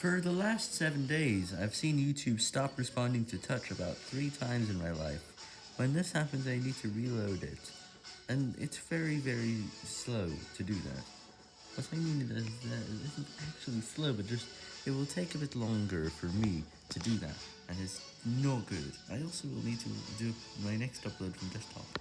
For the last 7 days, I've seen YouTube stop responding to touch about 3 times in my life. When this happens I need to reload it, and it's very very slow to do that. What I mean is that it isn't actually slow, but just it will take a bit longer for me to do that, and it's not good. I also will need to do my next upload from desktop.